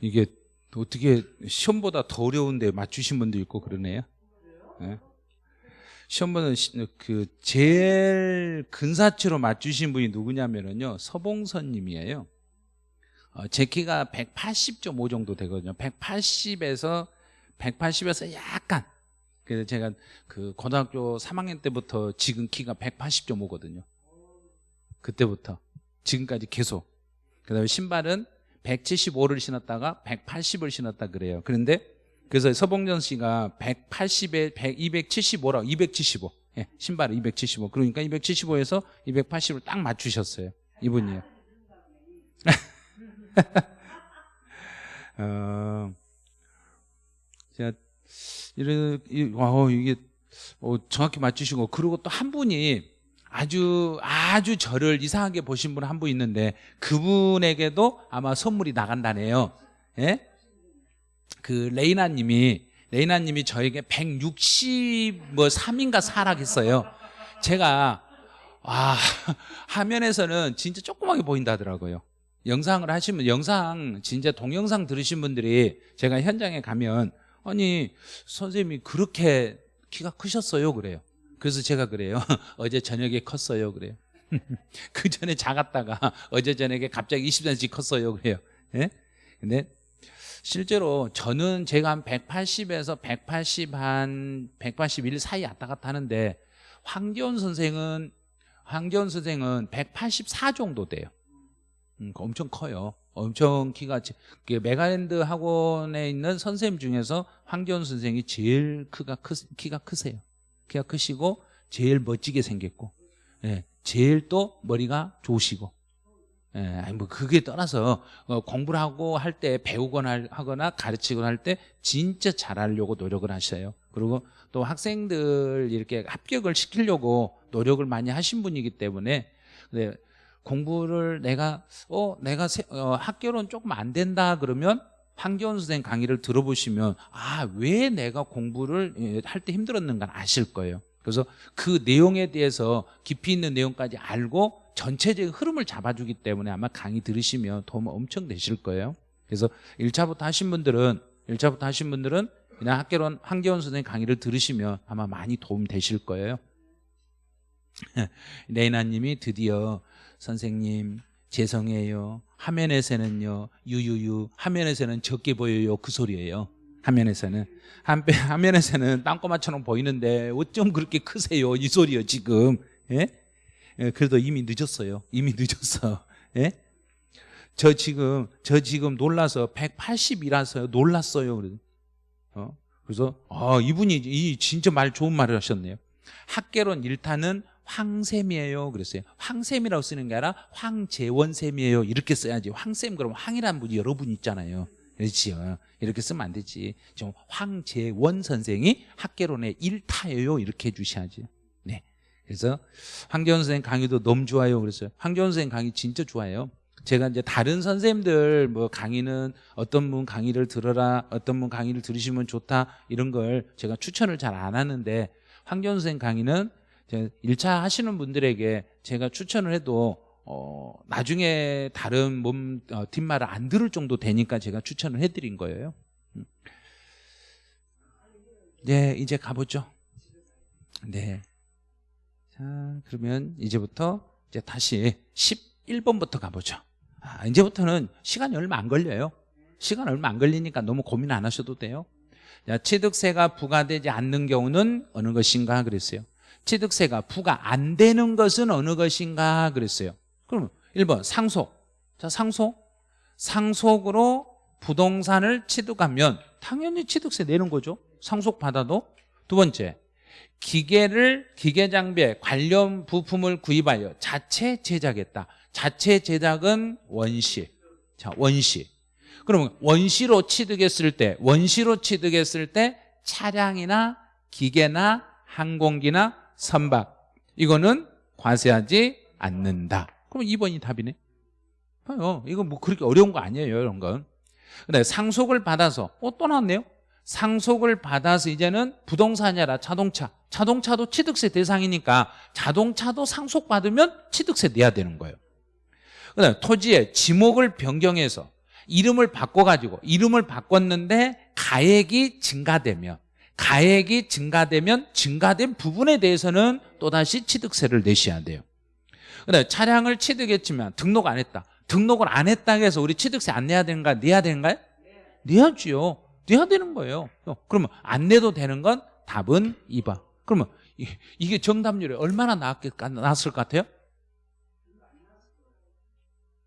이게 어떻게 시험보다 더 어려운데 맞추신 분도 있고 그러네요. 예. 시험보다 시- 그 제일 근사치로 맞추신 분이 누구냐면은요 서봉선님이에요. 어, 제 키가 180.5 정도 되거든요. 180에서 180에서 약간 그래서 제가 그 고등학교 3학년 때부터 지금 키가 180.5거든요. 그때부터 지금까지 계속. 그다음에 신발은 175를 신었다가 180을 신었다 그래요. 그런데 그래서 서봉전 씨가 180에 100, 275라고 275. 예, 신발을 275. 그러니까 275에서 280을 딱 맞추셨어요. 이분이요. 어, 제가 이런 이- 와 어, 이게 어, 정확히 맞추시고 그리고 또 한 분이 아주 아주 저를 이상하게 보신 분 한 분 있는데 그분에게도 아마 선물이 나간다네요. 예? 그 레이나님이 레이나님이 저에게 160뭐 3인가 사락했어요. 제가 아 화면에서는 진짜 조그맣게 보인다 하더라고요. 영상을 하시면 영상 진짜 동영상 들으신 분들이 제가 현장에 가면 아니 선생님이 그렇게 키가 크셨어요 그래요. 그래서 제가 그래요. 어제 저녁에 컸어요 그래요. 그 전에 작았다가 어제 저녁에 갑자기 20cm 컸어요 그래요. 예? 근데 실제로 저는 제가 한 180에서 180 한 181 사이 왔다 갔다 하는데 황기원 선생은 황기원 선생은 184 정도 돼요. 음, 엄청 커요. 엄청 키가 제- 그 메가랜드 학원에 있는 선생님 중에서 황기원 선생이 제일 크가 크, 키가 크세요. 키가 크시고 제일 멋지게 생겼고, 예, 제일 또 머리가 좋으시고, 예, 아니 뭐 그게 떠나서 어, 공부를 하고 할 때 배우거나 하거나 가르치거나 할 때 진짜 잘하려고 노력을 하셔요. 그리고 또 학생들 이렇게 합격을 시키려고 노력을 많이 하신 분이기 때문에 네, 공부를 내가 어 내가 세- 어, 학교는 조금 안 된다 그러면 황교안 선생 강의를 들어보시면 아 왜 내가 공부를 예, 할때 힘들었는가 아실 거예요. 그래서 그 내용에 대해서 깊이 있는 내용까지 알고 전체적인 흐름을 잡아주기 때문에 아마 강의 들으시면 도움 엄청 되실 거예요. 그래서 1차부터 하신 분들은 1차부터 하신 분들은 그냥 학교론 황교안 선생 강의를 들으시면 아마 많이 도움 되실 거예요. 레이나님이 드디어 선생님 죄송해요. 화면에서는요 유유유 화면에서는 적게 보여요 그 소리예요. 화면에서는 한배 화면에서는 땅꼬마처럼 보이는데 어쩜 그렇게 크세요 이 소리요 지금 예? 예, 그래도 이미 늦었어요. 이미 늦었어. 예? 저 지금 저 지금 놀라서 180이라서 놀랐어요. 그래. 어? 그래서 아, 이분이 이 진짜 말 좋은 말을 하셨네요. 학계론 일타는 황샘이에요. 그랬어요. 황샘이라고 쓰는 게 아니라 황재원샘이에요. 이렇게 써야지. 황샘 그러면 황이라는 분이 여러 분 있잖아요. 그렇지요. 이렇게 쓰면 안 되지. 지금 황재원 선생이 학계론의 일타예요. 이렇게 해주셔야지. 네. 그래서 황교안 선생님 강의도 너무 좋아요. 그랬어요. 황교안 선생님 강의 진짜 좋아해요. 제가 이제 다른 선생님들 뭐 강의는 어떤 분 강의를 들어라, 어떤 분 강의를 들으시면 좋다 이런 걸 제가 추천을 잘 안 하는데 황교안 선생님 강의는 제가 1차 하시는 분들에게 제가 추천을 해도 어, 나중에 다른 몸 어, 뒷말을 안 들을 정도 되니까 제가 추천을 해드린 거예요. 음. 네, 이제 가보죠. 네. 자, 그러면 이제부터 이제 다시 11번부터 가보죠. 아, 이제부터는 시간이 얼마 안 걸려요. 시간 얼마 안 걸리니까 너무 고민 안 하셔도 돼요. 자, 취득세가 부과되지 않는 경우는 어느 것인가 그랬어요. 취득세가 부과 안 되는 것은 어느 것인가 그랬어요. 그러면 1번 상속. 자, 상속. 상속으로 부동산을 취득하면 당연히 취득세 내는 거죠. 상속 받아도. 두 번째. 기계를 기계 장비에 관련 부품을 구입하여 자체 제작했다. 자체 제작은 원시. 자, 원시. 그러면 원시로 취득했을 때 원시로 취득했을 때 차량이나 기계나 항공기나 선박 이거는 과세하지 않는다. 그럼 2번이 답이네. 봐요. 이거 뭐 그렇게 어려운 거 아니에요, 이런 건. 근데 상속을 받아서 어, 또 나왔네요. 상속을 받아서 이제는 부동산이 아니라 자동차. 자동차도 취득세 대상이니까 자동차도 상속받으면 취득세 내야 되는 거예요. 그다음에 토지의 지목을 변경해서 이름을 바꿔가지고 이름을 바꿨는데 가액이 증가되면 가액이 증가되면 증가된 부분에 대해서는 또다시 취득세를 내셔야 돼요. 그다음에 차량을 취득했지만 등록 안 했다. 등록을 안 했다고 해서 우리 취득세 안 내야 되는가 내야 되는가요? 내야지요. 내야 되는 거예요. 어, 그러면 안 내도 되는 건 답은 2번 그러면 이- 이게 정답률이 얼마나 나왔을 것 같아요?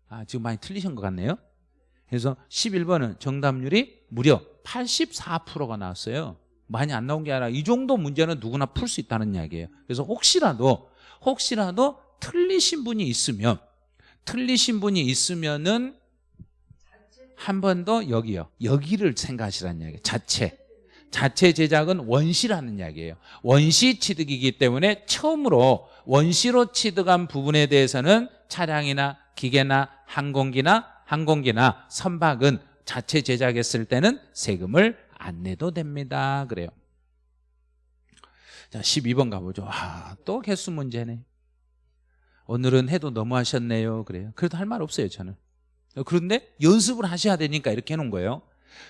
아 지금 많이 틀리신 것 같네요. 그래서 11번은 정답률이 무려 84%가 나왔어요 많이 안 나온 게 아니라 이 정도 문제는 누구나 풀 수 있다는 이야기예요. 그래서 혹시라도 혹시라도 틀리신 분이 있으면 틀리신 분이 있으면은 한 번 더 여기요. 여기를 생각하시라는 이야기예요. 자체. 자체 제작은 원시라는 이야기예요. 원시 취득이기 때문에 처음으로 원시로 취득한 부분에 대해서는 차량이나 기계나 항공기나 항공기나 선박은 자체 제작했을 때는 세금을 안 내도 됩니다. 그래요. 자 12번 가보죠. 아, 또 개수 문제네. 오늘은 해도 너무 하셨네요. 그래요. 그래도 할 말 없어요 저는. 그런데 연습을 하셔야 되니까 이렇게 해놓은 거예요.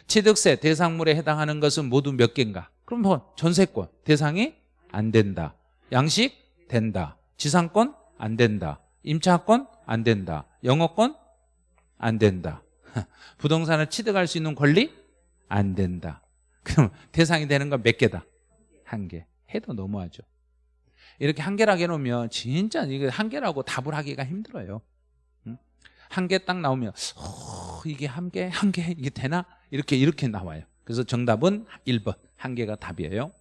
취득세 대상물에 해당하는 것은 모두 몇 개인가? 그럼 뭐 전세권 대상이 안 된다. 양식 된다. 지상권 안 된다. 임차권 안 된다. 영어권 안 된다. 부동산을 취득할 수 있는 권리 안 된다 그럼 대상이 되는 건 몇 개다? 한 개. 해도 너무하죠. 이렇게 한 개라고 해놓으면 진짜 이게 한 개라고 답을 하기가 힘들어요. 한 개 딱 나오면 어, 이게 한 개, 한 개 이게 되나? 이렇게 이렇게 나와요. 그래서 정답은 1번. 한 개가 답이에요.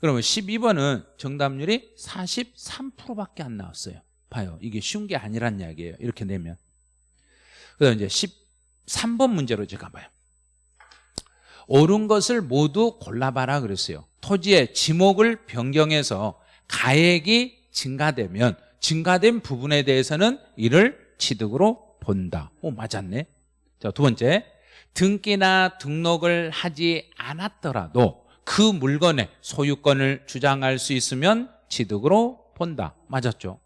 그러면 12번은 정답률이 43%밖에 안 나왔어요. 봐요. 이게 쉬운 게 아니란 이야기예요. 이렇게 내면. 그다음 이제 13번 문제로 제가 봐요 옳은 것을 모두 골라봐라 그랬어요. 토지의 지목을 변경해서 가액이 증가되면 증가된 부분에 대해서는 이를 취득으로 본다. 오 맞았네. 자 두 번째. 등기나 등록을 하지 않았더라도 그 물건의 소유권을 주장할 수 있으면 취득으로 본다. 맞았죠?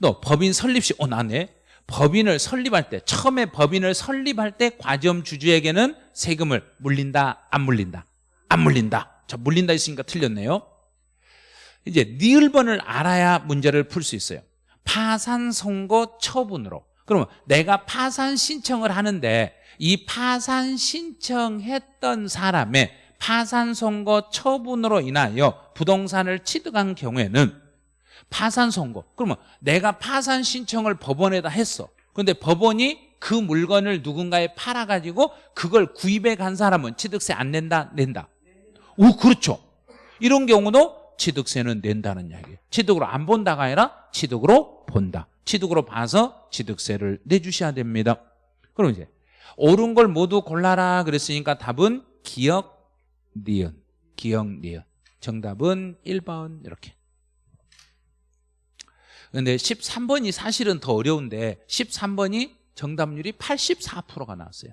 너 법인 설립 시, 어, 나네. 법인을 설립할 때, 처음에 법인을 설립할 때 과점 주주에게는 세금을 물린다, 안 물린다? 안 물린다. 자, 물린다 있으니까 틀렸네요. 이제 니을번을 알아야 문제를 풀 수 있어요. 파산 선고 처분으로. 그러면 내가 파산 신청을 하는데 이 파산 신청했던 사람의 파산 선고 처분으로 인하여 부동산을 취득한 경우에는 파산 선고. 그러면 내가 파산 신청을 법원에다 했어. 근데 법원이 그 물건을 누군가에 팔아가지고 그걸 구입해 간 사람은 취득세 안 낸다? 낸다. 오 그렇죠. 이런 경우도 취득세는 낸다는 이야기예요 취득으로 안 본다가 아니라 취득으로 본다. 취득으로 봐서 취득세를 내주셔야 됩니다. 그럼 이제 옳은 걸 모두 골라라 그랬으니까 답은 기억, 니은 기억, 니은. 정답은 1번 이렇게 근데 13번이 사실은 더 어려운데 13번이 정답률이 84%가 나왔어요.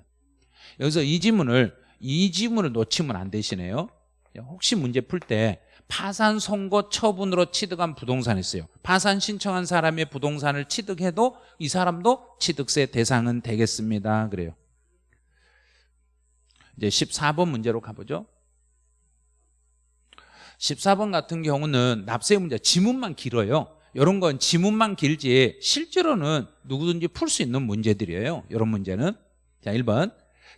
여기서 이 지문을 이 지문을 놓치면 안 되시네요. 혹시 문제 풀 때 파산 선고 처분으로 취득한 부동산이 있어요. 파산 신청한 사람의 부동산을 취득해도 이 사람도 취득세 대상은 되겠습니다. 그래요. 이제 14번 문제로 가보죠. 14번 같은 경우는 납세 문제 지문만 길어요 이런 건 지문만 길지 실제로는 누구든지 풀 수 있는 문제들이에요. 이런 문제는. 자 1번.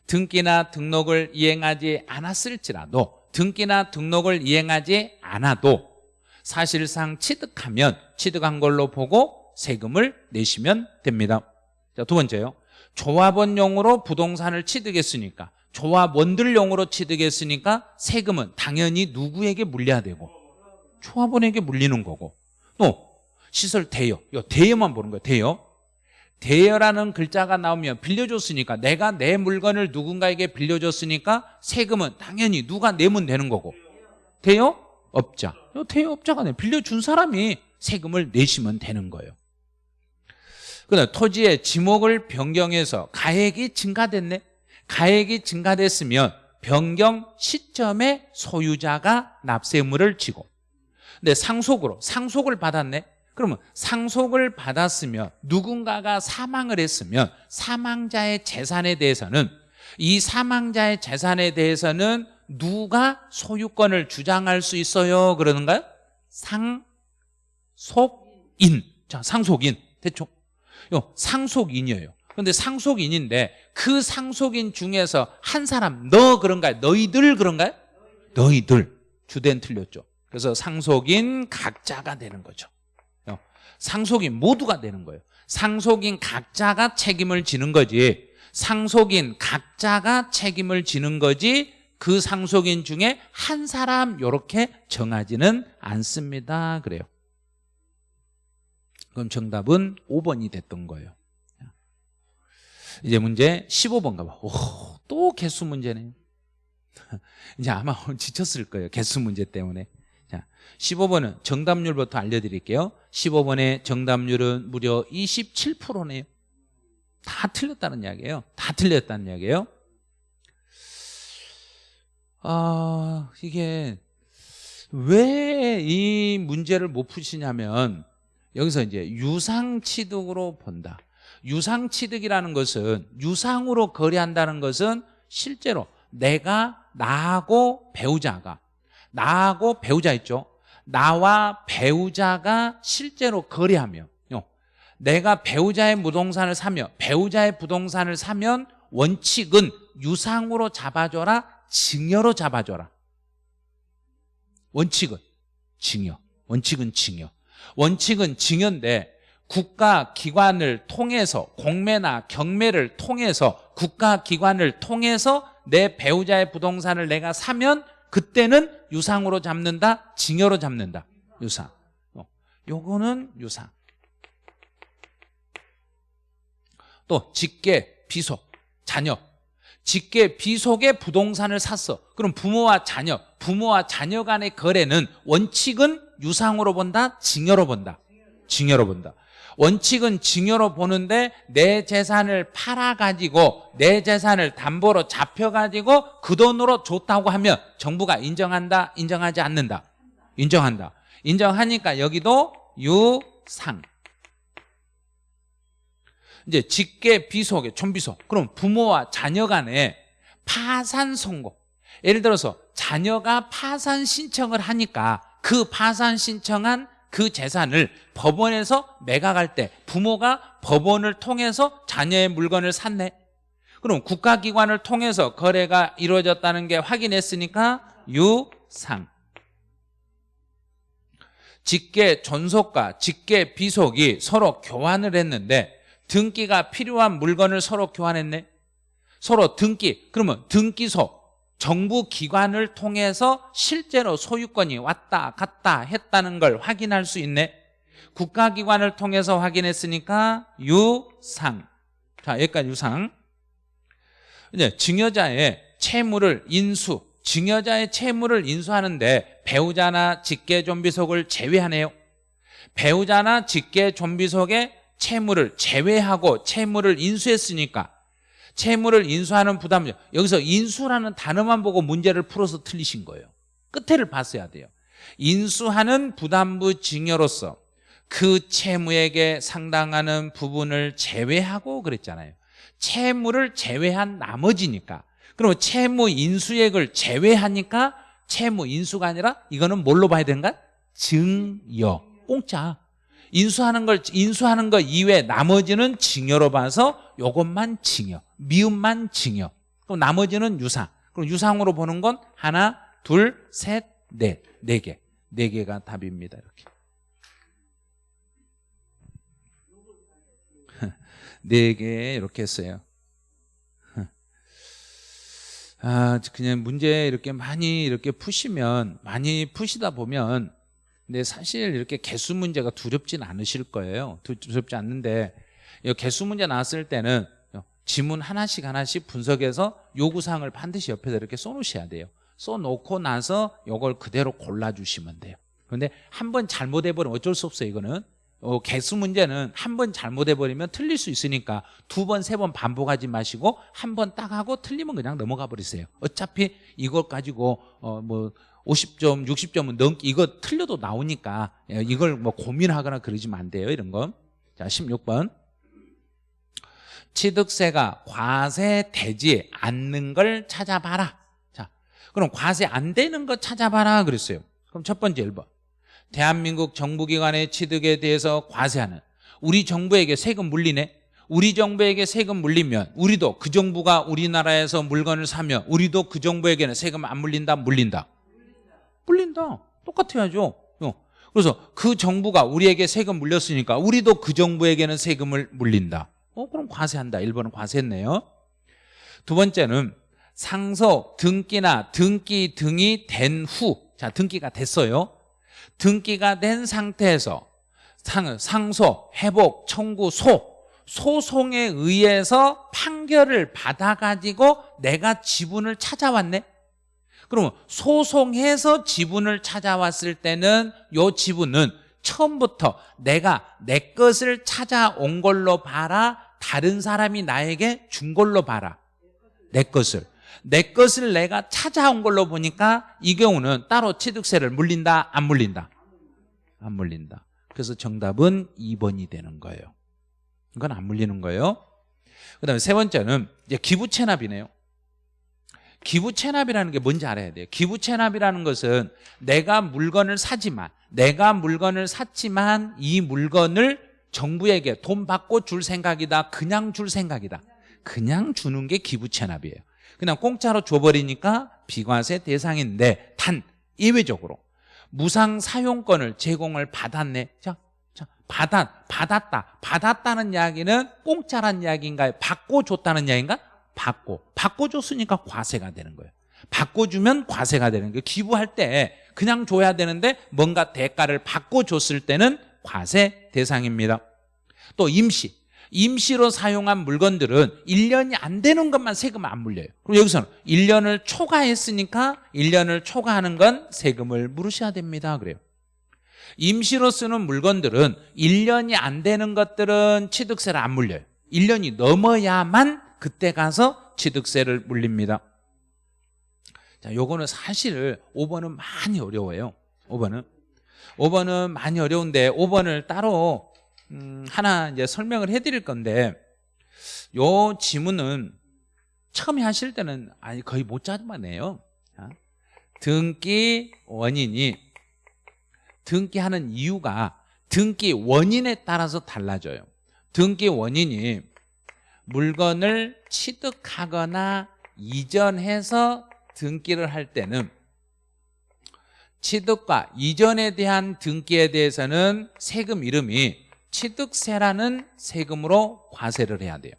등기나 등록을 이행하지 않았을지라도 등기나 등록을 이행하지 않아도 사실상 취득하면 취득한 걸로 보고 세금을 내시면 됩니다. 자 두 번째요. 조합원용으로 부동산을 취득했으니까 조합원들용으로 취득했으니까 세금은 당연히 누구에게 물려야 되고 조합원에게 물리는 거고 또 시설 대여. 이 대여만 보는 거예요 대여. 대여라는 글자가 나오면 빌려줬으니까 내가 내 물건을 누군가에게 빌려줬으니까 세금은 당연히 누가 내면 되는 거고. 대여업자. 이 대여업자가 내 빌려준 사람이 세금을 내시면 되는 거예요. 그다음 토지의 지목을 변경해서 가액이 증가됐네? 가액이 증가됐으면 변경 시점에 소유자가 납세물을 지고. 근데 상속으로 상속을 받았네 그러면 상속을 받았으면 누군가가 사망을 했으면 사망자의 재산에 대해서는 이 사망자의 재산에 대해서는 누가 소유권을 주장할 수 있어요? 그러는가요? 상속인. 자, 상속인. 대충. 요 상속인이에요. 근데 상속인인데 그 상속인 중에서 한 사람 너 그런가요? 너희들 그런가요? 너희들. 주된 틀렸죠. 그래서 상속인 각자가 되는 거죠. 어, 상속인 모두가 되는 거예요. 상속인 각자가 책임을 지는 거지. 상속인 각자가 책임을 지는 거지. 그 상속인 중에 한 사람 이렇게 정하지는 않습니다. 그래요. 그럼 정답은 5번이 됐던 거예요. 이제 문제 15번 가봐. 오, 또 개수 문제네요. 이제 아마 지쳤을 거예요. 개수 문제 때문에. 자, 15번은 정답률부터 알려드릴게요. 15번의 정답률은 무려 27%네요. 다 틀렸다는 이야기예요. 다 틀렸다는 이야기예요. 아, 이게 왜 이 문제를 못 푸시냐면 여기서 이제 유상취득으로 본다. 유상취득이라는 것은 유상으로 거래한다는 것은 실제로 내가 나하고 배우자가 나하고 배우자 있죠. 나와 배우자가 실제로 거래하며 내가 배우자의 무동산을 사며 배우자의 부동산을 사면 원칙은 유상으로 잡아줘라 증여로 잡아줘라. 원칙은 증여 원칙은 증여. 원칙은 증여인데 국가 기관을 통해서 공매나 경매를 통해서 국가 기관을 통해서 내 배우자의 부동산을 내가 사면 그때는 유상으로 잡는다 증여로 잡는다. 유상. 어, 요거는 유상. 또 직계 비속 자녀 직계 비속의 부동산을 샀어. 그럼 부모와 자녀 부모와 자녀 간의 거래는 원칙은 유상으로 본다 증여로 본다? 증여로 본다 원칙은 증여로 보는데 내 재산을 팔아가지고 내 재산을 담보로 잡혀가지고 그 돈으로 줬다고 하면 정부가 인정한다 인정하지 않는다. 인정한다. 인정하니까 여기도 유상. 이제 직계 비속에 촌비속. 그럼 부모와 자녀 간에 파산 선고. 예를 들어서 자녀가 파산 신청을 하니까 그 파산 신청한 그 재산을 법원에서 매각할 때 부모가 법원을 통해서 자녀의 물건을 샀네. 그럼 국가기관을 통해서 거래가 이루어졌다는 게 확인했으니까 유상. 직계 존속과 직계 비속이 서로 교환을 했는데 등기가 필요한 물건을 서로 교환했네. 서로 등기 그러면 등기소 정부 기관을 통해서 실제로 소유권이 왔다 갔다 했다는 걸 확인할 수 있네. 국가기관을 통해서 확인했으니까 유상. 자 여기까지 유상. 이제 증여자의 채무를 인수. 증여자의 채무를 인수하는데 배우자나 직계존비속을 제외하네요. 배우자나 직계존비속의 채무를 제외하고 채무를 인수했으니까 채무를 인수하는 부담 여기서 인수라는 단어만 보고 문제를 풀어서 틀리신 거예요. 끝에를 봤어야 돼요. 인수하는 부담부 증여로서 그 채무에게 상당하는 부분을 제외하고 그랬잖아요. 채무를 제외한 나머지니까. 그러면 채무 인수액을 제외하니까 채무 인수가 아니라 이거는 뭘로 봐야 되는가? 증여. 공짜 인수하는 걸 인수하는 거 이외 나머지는 증여로 봐서 요것만 증여 미음만 증여. 그럼 나머지는 유상. 그럼 유상으로 보는 건 하나 둘셋넷네 개. 네 개가 답입니다 이렇게. 네 개 이렇게 했어요. 아 그냥 문제 이렇게 많이 이렇게 푸시면 많이 푸시다 보면 근데 사실 이렇게 개수 문제가 두렵진 않으실 거예요. 두렵지 않는데 개수 문제 나왔을 때는 지문 하나씩 하나씩 분석해서 요구사항을 반드시 옆에다 이렇게 써놓으셔야 돼요. 써놓고 나서 이걸 그대로 골라주시면 돼요. 그런데 한 번 잘못해버리면 어쩔 수 없어요 이거는 어, 개수 문제는 한 번 잘못해버리면 틀릴 수 있으니까 두 번, 세 번 반복하지 마시고 한 번 딱 하고 틀리면 그냥 넘어가 버리세요 어차피 이걸 가지고 어, 뭐 50점, 60점은 넘기 이거 틀려도 나오니까 예, 이걸 뭐 고민하거나 그러지면 안 돼요. 이런 거. 자, 16번. 취득세가 과세 되지 않는 걸 찾아봐라. 자, 그럼 과세 안 되는 거 찾아봐라 그랬어요. 그럼 첫 번째 1번. 대한민국 정부기관의 취득에 대해서 과세하는 우리 정부에게 세금 물리네. 우리 정부에게 세금 물리면 우리도 그 정부가 우리나라에서 물건을 사면 우리도 그 정부에게는 세금 안 물린다 물린다. 물린다. 똑같아야죠. 어. 그래서 그 정부가 우리에게 세금 물렸으니까 우리도 그 정부에게는 세금을 물린다. 어 그럼 과세한다. 1번은 과세했네요. 두 번째는 상속 등기나 등기 등이 된 후 자 등기가 됐어요 등기가 된 상태에서 상, 상소, 회복, 청구, 소 소송에 의해서 판결을 받아가지고 내가 지분을 찾아왔네. 그러면 소송해서 지분을 찾아왔을 때는 요 지분은 처음부터 내가 내 것을 찾아온 걸로 봐라. 다른 사람이 나에게 준 걸로 봐라. 내 것을 내 것을 내가 찾아온 걸로 보니까 이 경우는 따로 취득세를 물린다 안 물린다? 안 물린다. 그래서 정답은 2번이 되는 거예요. 이건 안 물리는 거예요. 그 다음에 세 번째는 이제 기부채납이네요. 기부채납이라는 게 뭔지 알아야 돼요. 기부채납이라는 것은 내가 물건을 사지만 내가 물건을 샀지만 이 물건을 정부에게 돈 받고 줄 생각이다 그냥 줄 생각이다. 그냥 주는 게 기부채납이에요 그냥 공짜로 줘버리니까 비과세 대상인데 단 예외적으로 무상 사용권을 제공을 받았네. 자, 자 받았, 받았다. 받았다는 이야기는 공짜란 이야기인가요? 받고 줬다는 이야기인가? 받고 받고 줬으니까 과세가 되는 거예요. 받고 주면 과세가 되는 거예요. 기부할 때 그냥 줘야 되는데 뭔가 대가를 받고 줬을 때는 과세 대상입니다. 또 임시 임시로 사용한 물건들은 1년이 안 되는 것만 세금 안 물려요. 그럼 여기서는 1년을 초과했으니까 1년을 초과하는 건 세금을 물으셔야 됩니다. 그래요. 임시로 쓰는 물건들은 1년이 안 되는 것들은 취득세를 안 물려요. 1년이 넘어야만 그때 가서 취득세를 물립니다. 자, 요거는 사실 5번은 많이 어려워요. 5번은 5번은 많이 어려운데 5번을 따로 음, 하나 이제 설명을 해드릴 건데 요 지문은 처음에 하실 때는 아니 거의 못 잡아내요. 등기 원인이 등기하는 이유가 등기 원인에 따라서 달라져요. 등기 원인이 물건을 취득하거나 이전해서 등기를 할 때는 취득과 이전에 대한 등기에 대해서는 세금 이름이 취득세라는 세금으로 과세를 해야 돼요.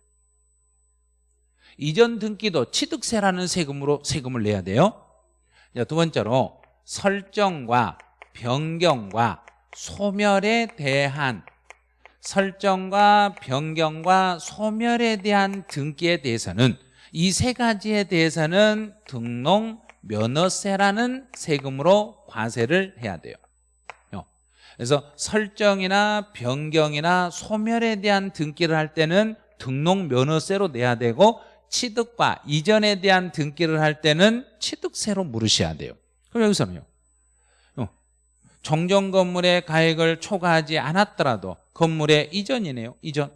이전 등기도 취득세라는 세금으로 세금을 내야 돼요. 두 번째로 설정과 변경과 소멸에 대한 설정과 변경과 소멸에 대한 등기에 대해서는 이 세 가지에 대해서는 등록 면허세라는 세금으로 과세를 해야 돼요 그래서 설정이나 변경이나 소멸에 대한 등기를 할 때는 등록 면허세로 내야 되고 취득과 이전에 대한 등기를 할 때는 취득세로 물으셔야 돼요. 그럼 여기서는요. 어, 정정 건물의 가액을 초과하지 않았더라도 건물의 이전이네요 이전.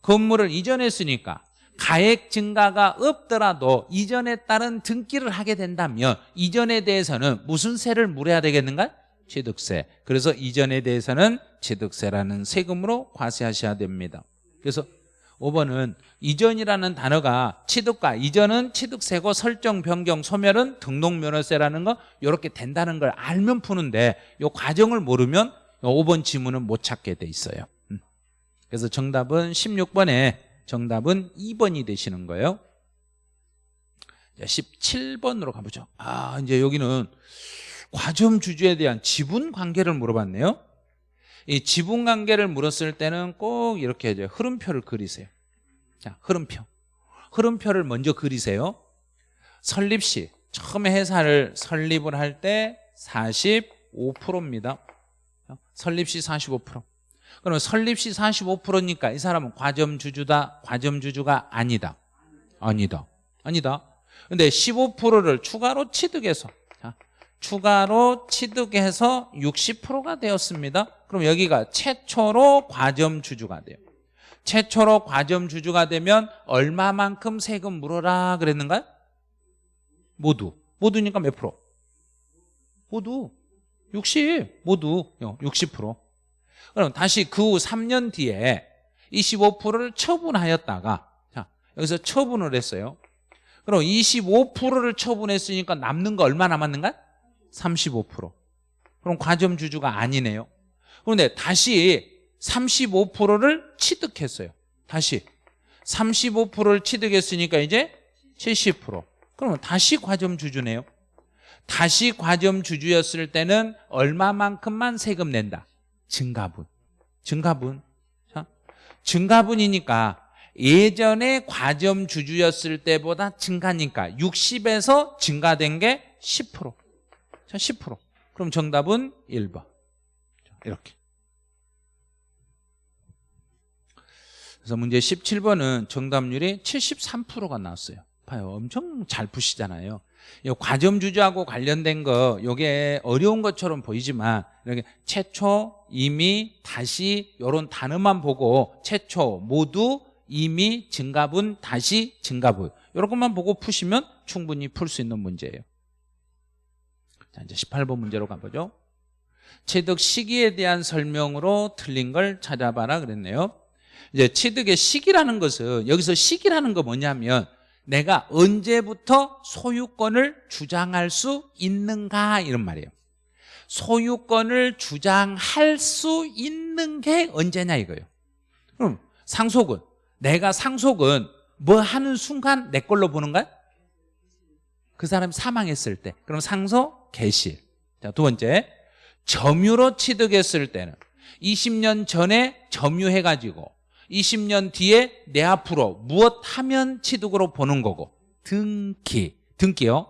건물을 이전했으니까 가액 증가가 없더라도 이전에 따른 등기를 하게 된다면 이전에 대해서는 무슨 세를 물어야 되겠는가? 취득세. 그래서 이전에 대해서는 취득세라는 세금으로 과세하셔야 됩니다. 그래서 5번은 이전이라는 단어가 취득과 이전은 취득세고 설정, 변경, 소멸은 등록면허세라는 거 이렇게 된다는 걸 알면 푸는데 이 과정을 모르면 5번 지문은 못 찾게 돼 있어요. 음. 그래서 정답은 16번에 정답은 2번이 되시는 거예요. 17번으로 가보죠. 아 이제 여기는 과점 주주에 대한 지분 관계를 물어봤네요. 이 지분 관계를 물었을 때는 꼭 이렇게 이제 흐름표를 그리세요. 자 흐름표. 흐름표를 먼저 그리세요. 설립 시 처음에 회사를 설립을 할 때 45%입니다. 설립 시 45% 그러면 설립 시 45%니까 이 사람은 과점 주주다 과점 주주가 아니다. 아니다. 아니다. 근데 15%를 추가로 취득해서 추가로 취득해서 60%가 되었습니다. 그럼 여기가 최초로 과점 주주가 돼요. 최초로 과점 주주가 되면 얼마만큼 세금 물어라 그랬는가요? 모두. 모두니까 몇 프로? 모두 60 모두 60% 그럼 다시 그 후 3년 뒤에 25%를 처분하였다가 자 여기서 처분을 했어요 그럼 25%를 처분했으니까 남는 거 얼마 남았는가? 35% 그럼 과점 주주가 아니네요 그런데 다시 35%를 취득했어요 다시 35%를 취득했으니까 이제 70% 그러면 다시 과점 주주네요 다시 과점 주주였을 때는 얼마만큼만 세금 낸다? 증가분. 증가분. 자, 증가분이니까 예전에 과점 주주였을 때보다 증가니까 60에서 증가된 게 10%. 자, 10%. 그럼 정답은 1번. 이렇게. 그래서 문제 17번은 정답률이 73%가 나왔어요. 봐요. 엄청 잘 푸시잖아요. 이 과점 주주하고 관련된 거 이게 어려운 것처럼 보이지만 이렇게 최초, 이미, 다시 이런 단어만 보고 최초, 모두, 이미, 증가분, 다시, 증가분 이런 것만 보고 푸시면 충분히 풀 수 있는 문제예요. 자 이제 18번 문제로 가보죠. 취득 시기에 대한 설명으로 틀린 걸 찾아봐라 그랬네요. 이제 취득의 시기라는 것은 여기서 시기라는 거 뭐냐면 내가 언제부터 소유권을 주장할 수 있는가 이런 말이에요 소유권을 주장할 수 있는 게 언제냐 이거예요 그럼 상속은 내가 상속은 뭐 하는 순간 내 걸로 보는 거야? 그 사람이 사망했을 때 그럼 상속 개시 자 두 번째. 점유로 취득했을 때는 20년 전에 점유해가지고 20년 뒤에 내 앞으로 무엇 하면 취득으로 보는 거고? 등기. 등기요.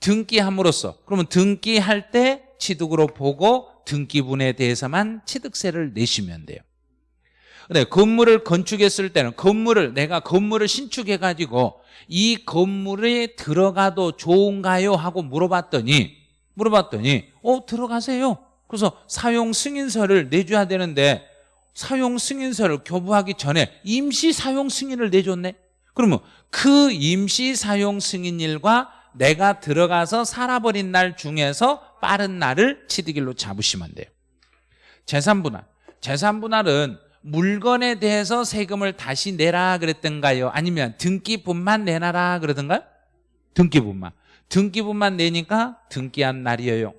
등기함으로써. 그러면 등기할 때 취득으로 보고 등기분에 대해서만 취득세를 내시면 돼요. 근데 건물을 건축했을 때는 건물을 내가 건물을 신축해 가지고 이 건물에 들어가도 좋은가요? 하고 물어봤더니 물어봤더니 어 들어가세요. 그래서 사용 승인서를 내줘야 되는데 사용 승인서를 교부하기 전에 임시 사용 승인을 내줬네. 그러면 그 임시 사용 승인일과 내가 들어가서 살아버린 날 중에서 빠른 날을 취득일로 잡으시면 돼요. 재산분할. 재산분할은 물건에 대해서 세금을 다시 내라 그랬던가요? 아니면 등기분만 내놔라 그러던가요? 등기분만 등기분만 내니까 등기한 날이에요.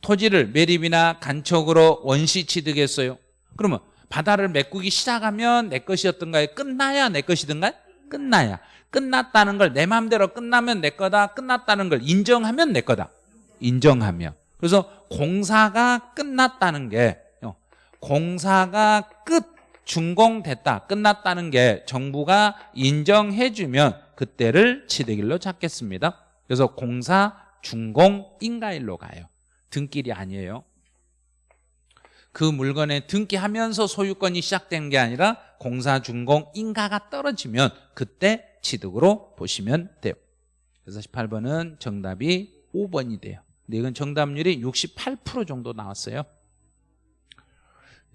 토지를 매립이나 간척으로 원시 취득했어요. 그러면 바다를 메꾸기 시작하면 내 것이었던가요? 끝나야 내 것이든가요? 끝나야. 끝났다는 걸 내 마음대로 끝나면 내 거다. 끝났다는 걸 인정하면 내 거다. 인정하면 그래서 공사가 끝났다는 게 어, 공사가 끝 준공됐다 끝났다는 게 정부가 인정해 주면 그때를 취득일로 잡겠습니다 그래서 공사 준공 인가일로 가요. 등길이 아니에요. 그 물건에 등기하면서 소유권이 시작된 게 아니라 공사 준공 인가가 떨어지면 그때 취득으로 보시면 돼요. 그래서 18번은 정답이 5번이 돼요. 근데 이건 정답률이 68% 정도 나왔어요.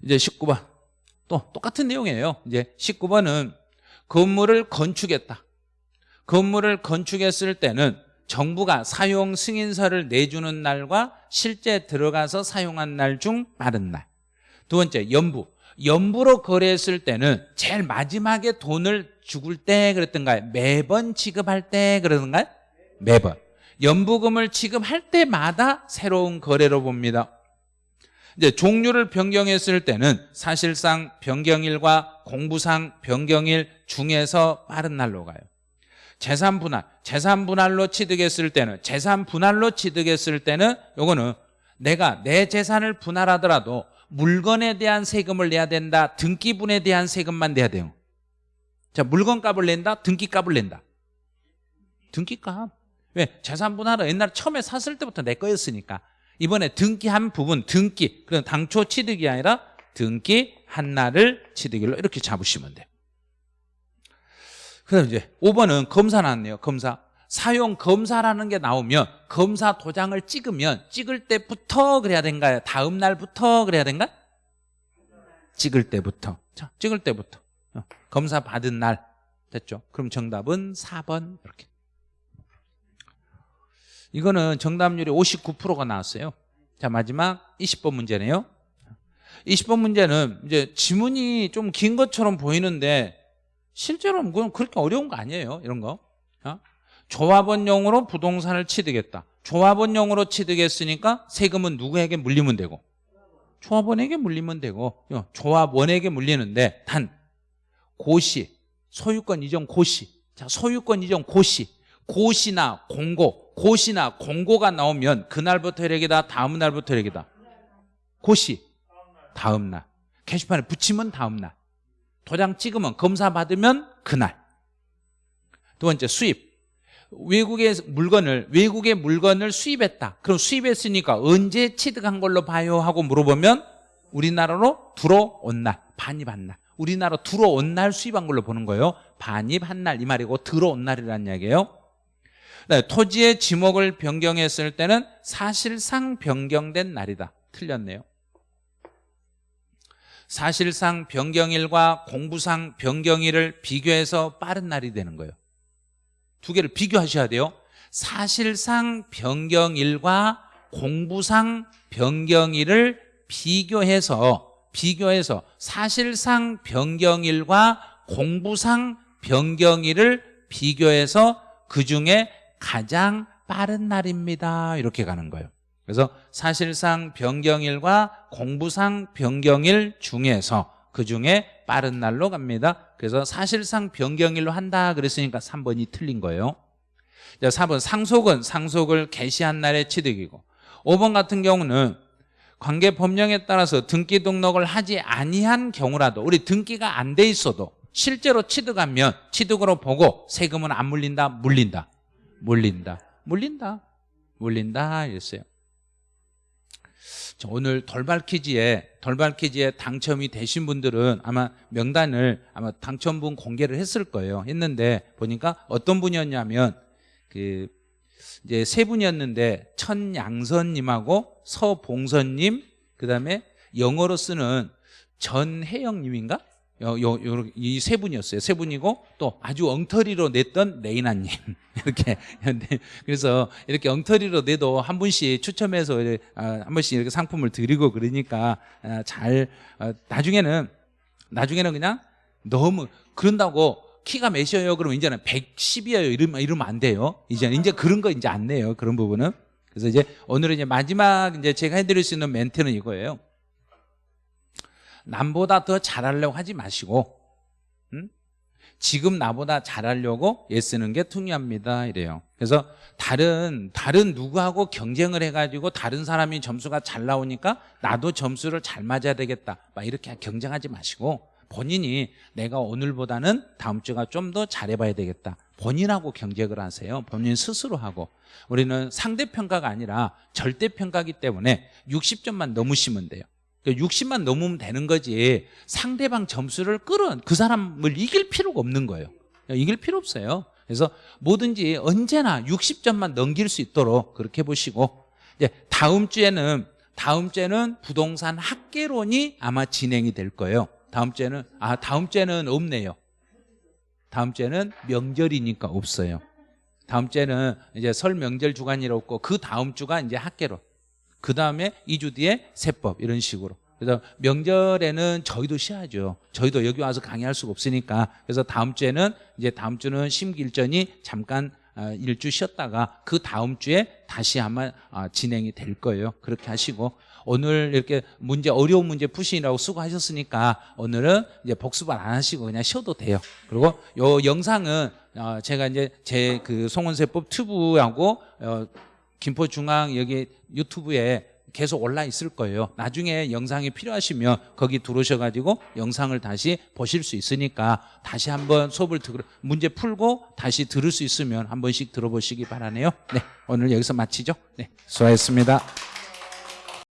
이제 19번. 또 똑같은 내용이에요. 이제 19번은 건물을 건축했다. 건물을 건축했을 때는 정부가 사용 승인서를 내주는 날과 실제 들어가서 사용한 날 중 빠른 날. 두 번째, 연부. 연부로 거래했을 때는 제일 마지막에 돈을 죽을 때 그랬던가요? 매번 지급할 때 그러던가요? 매번. 연부금을 지급할 때마다 새로운 거래로 봅니다. 이제 종류를 변경했을 때는 사실상 변경일과 공부상 변경일 중에서 빠른 날로 가요. 재산 분할, 재산 분할로 취득했을 때는 재산 분할로 취득했을 때는 요거는 내가 내 재산을 분할하더라도 물건에 대한 세금을 내야 된다. 등기분에 대한 세금만 내야 돼요. 자, 물건값을 낸다. 등기값을 낸다. 등기값. 왜? 재산 분할은 옛날 처음에 샀을 때부터 내 거였으니까. 이번에 등기한 부분, 등기. 그럼 당초 취득이 아니라 등기 한 날을 취득일로 이렇게 잡으시면 돼요. 그다음 이제 5번은 검사 나왔네요. 검사. 사용 검사라는 게 나오면 검사 도장을 찍으면 찍을 때부터 그래야 된가요? 다음 날부터 그래야 된가? 찍을 때부터. 자, 찍을 때부터. 어, 검사 받은 날 됐죠? 그럼 정답은 4번 이렇게. 이거는 정답률이 59%가 나왔어요. 자, 마지막 20번 문제네요. 20번 문제는 이제 지문이 좀 긴 것처럼 보이는데 실제로 그건 그렇게 어려운 거 아니에요. 이런 거. 어? 조합원용으로 부동산을 취득했다. 조합원용으로 취득했으니까 세금은 누구에게 물리면 되고 조합원에게 물리면 되고 어, 조합원에게 물리는데 단 고시 소유권 이전 고시 자 소유권 이전 고시 고시나 공고 고시나 공고가 나오면 그날부터 혈액이다 다음 날부터 혈액이다 고시 다음 날 게시판에 붙이면 다음 날 도장 찍으면 검사 받으면 그날. 두 번째 수입. 외국의 물건을 외국의 물건을 수입했다. 그럼 수입했으니까 언제 취득한 걸로 봐요? 하고 물어보면 우리나라로 들어온 날 반입 한 날. 우리나라 들어온 날 수입한 걸로 보는 거예요. 반입 한 날 이 말이고 들어온 날이라는 이야기예요. 네, 토지의 지목을 변경했을 때는 사실상 변경된 날이다. 틀렸네요 사실상 변경일과 공부상 변경일을 비교해서 빠른 날이 되는 거예요. 두 개를 비교하셔야 돼요. 사실상 변경일과 공부상 변경일을 비교해서 비교해서 사실상 변경일과 공부상 변경일을 비교해서 그중에 가장 빠른 날입니다. 이렇게 가는 거예요 그래서 사실상 변경일과 공부상 변경일 중에서 그중에 빠른 날로 갑니다. 그래서 사실상 변경일로 한다 그랬으니까 3번이 틀린 거예요. 자, 4번 상속은 상속을 개시한 날의 취득이고. 5번 같은 경우는 관계 법령에 따라서 등기 등록을 하지 아니한 경우라도 우리 등기가 안 돼 있어도 실제로 취득하면 취득으로 보고 세금은 안 물린다 물린다. 물린다. 물린다. 물린다 이랬어요. 자, 오늘 돌발 퀴즈에 돌발 퀴즈에 당첨이 되신 분들은 아마 명단을 아마 당첨분 공개를 했을 거예요 했는데 보니까 어떤 분이었냐면 그 이제 세 분이었는데 천양선님하고 서봉선님 그다음에 영어로 쓰는 전혜영님인가? 이 세 분이었어요. 세 분이고 또 아주 엉터리로 냈던 레이나님 이렇게 그래서 이렇게 엉터리로 내도 한 분씩 추첨해서 아, 한 번씩 이렇게 상품을 드리고 그러니까 아, 잘 아, 나중에는 나중에는 그냥 너무 그런다고 키가 몇이에요? 그러면 이제는 110이에요. 이러면, 이러면 안 돼요. 이제 이제 그런 거 이제 안 내요. 그런 부분은. 그래서 이제 오늘은 이제 마지막 이제 제가 해드릴 수 있는 멘트는 이거예요. 남보다 더 잘하려고 하지 마시고, 음? 지금 나보다 잘하려고 애쓰는 게 중요합니다. 이래요. 그래서 다른 다른 누구하고 경쟁을 해가지고 다른 사람이 점수가 잘 나오니까 나도 점수를 잘 맞아야 되겠다. 막 이렇게 경쟁하지 마시고 본인이 내가 오늘보다는 다음 주가 좀 더 잘해봐야 되겠다 본인하고 경쟁을 하세요 본인 스스로 하고 우리는 상대평가가 아니라 절대평가기 때문에 60점만 넘으시면 돼요 60만 그러니까 넘으면 되는 거지 상대방 점수를 끌은 그 사람을 이길 필요가 없는 거예요 이길 필요 없어요 그래서 뭐든지 언제나 60점만 넘길 수 있도록 그렇게 보시고 이제 다음 주에는 다음 주에는 부동산 학계론이 아마 진행이 될 거예요 다음 주에는 아 다음 주에는 없네요. 다음 주에는 명절이니까 없어요. 다음 주에는 이제 설 명절 주간이라 없고 그 다음 주가 이제 학계로. 그 다음에 2주 뒤에 세법 이런 식으로. 그래서 명절에는 저희도 쉬어야죠. 저희도 여기 와서 강의할 수가 없으니까. 그래서 다음 주에는 이제 다음 주는 심길전이 잠깐 아, 일주 쉬었다가 그 다음 주에 다시 아마 아, 진행이 될 거예요. 그렇게 하시고 오늘 이렇게 문제 어려운 문제 푸시느라고 수고하셨으니까 오늘은 이제 복습을 안 하시고 그냥 쉬어도 돼요. 그리고 요 영상은 어 제가 이제 제 그 송원세법 튜브하고 어 김포중앙 여기 유튜브에 계속 올라 있을 거예요. 나중에 영상이 필요하시면 거기 들어오셔가지고 영상을 다시 보실 수 있으니까 다시 한번 수업을 들, 문제 풀고 다시 들을 수 있으면 한 번씩 들어보시기 바라네요. 네, 오늘 여기서 마치죠. 네, 수고하셨습니다.